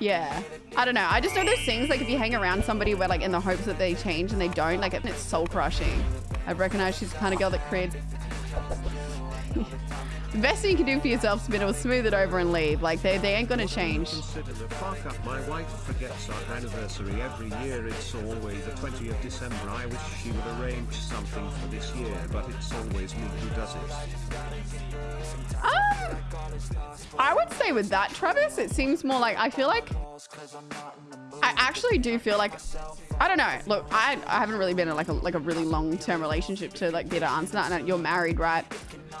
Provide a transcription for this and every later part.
Yeah. I don't know. I just know those things, like if you hang around somebody where like in the hopes that they change and they don't, like it's soul crushing. I recognize she's the kind of girl that creates the best thing you can do for yourself is be able to smooth it over and leave. Like they, they ain't gonna change. Consider the fuck up. My wife forgets our anniversary every year. It's always the 20th December. I wish she would arrange something for this year, but it's always me who does it. Um, I say with that, Travis, it seems more like I feel like I actually do feel like I don't know. Look, I, I haven't really been in like a like a really long term relationship to like be able to answer that. And you're married, right?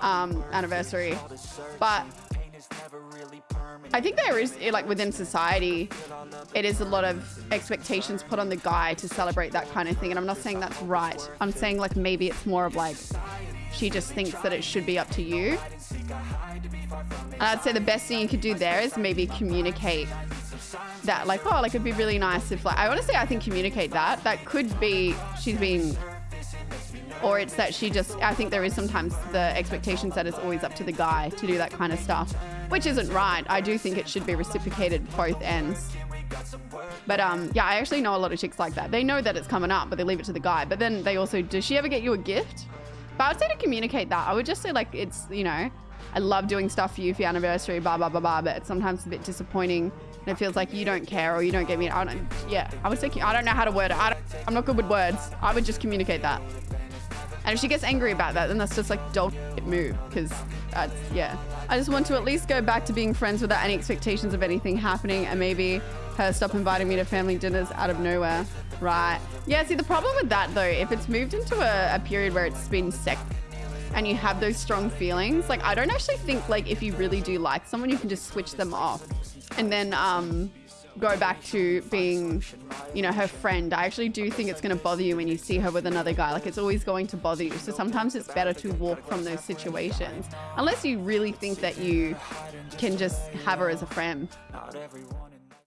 um, anniversary. But I think there is, like within society, it is a lot of expectations put on the guy to celebrate that kind of thing. And I'm not saying that's right. I'm saying like maybe it's more of like, she just thinks that it should be up to you. And I'd say the best thing you could do there is maybe communicate that like, oh, like it'd be really nice if like, I honestly, I think communicate that. That could be, she's been or it's that she just I think there is sometimes the expectations that it's always up to the guy to do that kind of stuff, which isn't right. I do think it should be reciprocated both ends. But um, yeah, I actually know a lot of chicks like that. They know that it's coming up, but they leave it to the guy. But then they also, does she ever get you a gift? But I would say to communicate that, I would just say like, it's, you know, I love doing stuff for you for your anniversary, blah, blah, blah, blah, but it's sometimes a bit disappointing and it feels like you don't care or you don't get me. I don't, yeah, I would say, I don't know how to word it. I am not good with words. I would just communicate that. And if she gets angry about that, then that's just like dog move because that's, yeah. I just want to at least go back to being friends without any expectations of anything happening and maybe her stop inviting me to family dinners out of nowhere. Right. Yeah, see, the problem with that though, if it's moved into a, a period where it's been sex and you have those strong feelings, like I don't actually think like if you really do like someone, you can just switch them off. And then um, go back to being, you know, her friend. I actually do think it's going to bother you when you see her with another guy. Like it's always going to bother you. So sometimes it's better to walk from those situations unless you really think that you can just have her as a friend.